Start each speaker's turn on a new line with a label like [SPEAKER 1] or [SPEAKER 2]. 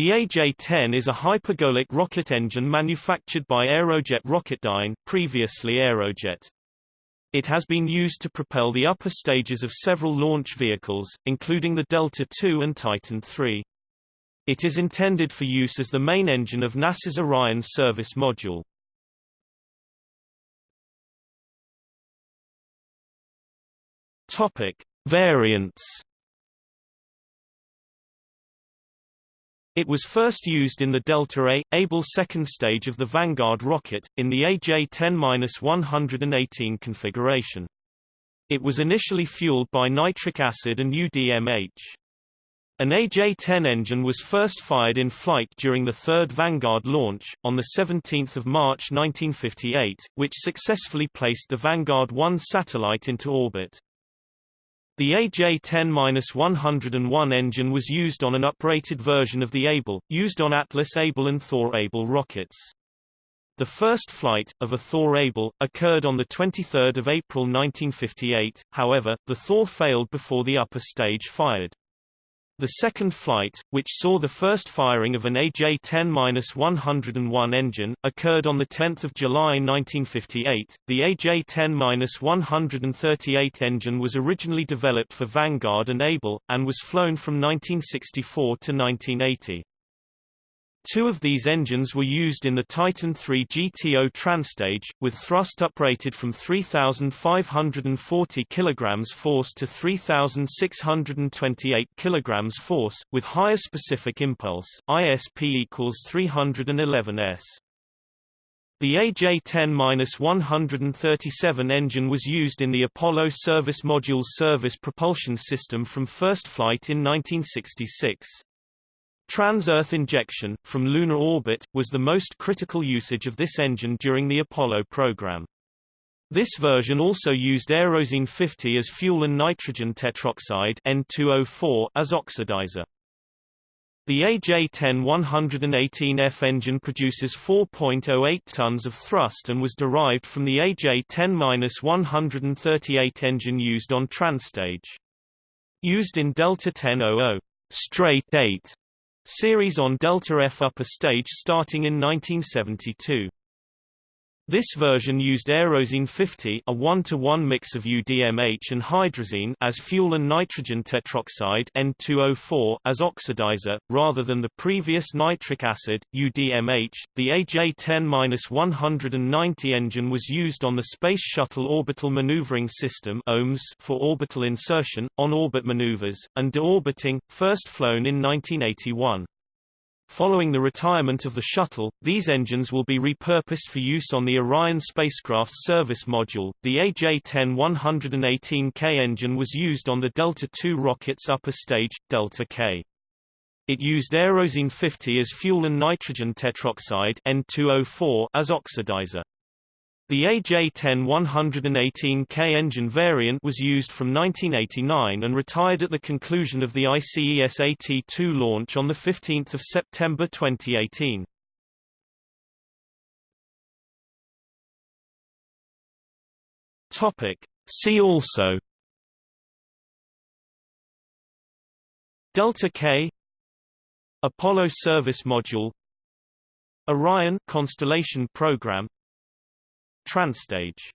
[SPEAKER 1] The AJ-10 is a hypergolic rocket engine manufactured by Aerojet Rocketdyne, previously Aerojet. It has been used to propel the upper stages of several launch vehicles, including the Delta II and Titan III. It is intended for use as the main engine of NASA's Orion service module. Topic: Variants It was first used in the Delta A, Able second stage of the Vanguard rocket, in the AJ-10-118 configuration. It was initially fueled by nitric acid and UDMH. An AJ-10 engine was first fired in flight during the third Vanguard launch, on 17 March 1958, which successfully placed the Vanguard 1 satellite into orbit. The AJ-10-101 engine was used on an uprated version of the Able, used on Atlas Able and Thor Able rockets. The first flight, of a Thor Able, occurred on 23 April 1958, however, the Thor failed before the upper stage fired. The second flight, which saw the first firing of an AJ-10-101 engine, occurred on 10 July 1958. The AJ-10-138 engine was originally developed for Vanguard and Able, and was flown from 1964 to 1980. Two of these engines were used in the Titan III GTO Transtage, with thrust uprated from 3,540 kg force to 3,628 kg force, with higher specific impulse ISP equals 311 s. The AJ-10-137 engine was used in the Apollo Service Module's service propulsion system from first flight in 1966. Trans-Earth injection, from lunar orbit, was the most critical usage of this engine during the Apollo program. This version also used Aerozine 50 as fuel and nitrogen tetroxide N2O4 as oxidizer. The AJ-10-118F engine produces 4.08 tons of thrust and was derived from the AJ-10-138 engine used on Transtage. Used in Delta 1000 straight 8 series on Delta F upper stage starting in 1972. This version used Aerozine 50 a 1-to-1 mix of UDMH and hydrazine as fuel and nitrogen tetroxide N2O4 as oxidizer, rather than the previous nitric acid, UDMH. The AJ-10-190 engine was used on the Space Shuttle Orbital Maneuvering System OMS for orbital insertion, on-orbit maneuvers, and deorbiting, first flown in 1981. Following the retirement of the shuttle, these engines will be repurposed for use on the Orion spacecraft service module. The AJ-10-118K engine was used on the Delta II rocket's upper stage, Delta K. It used Aerozine 50 as fuel and nitrogen tetroxide N2O4 as oxidizer. The AJ-10-118K engine variant was used from 1989 and retired at the conclusion of the ICESat-2 launch on 15 September 2018. Topic. See also Delta K Apollo Service Module Orion Constellation Program Transtage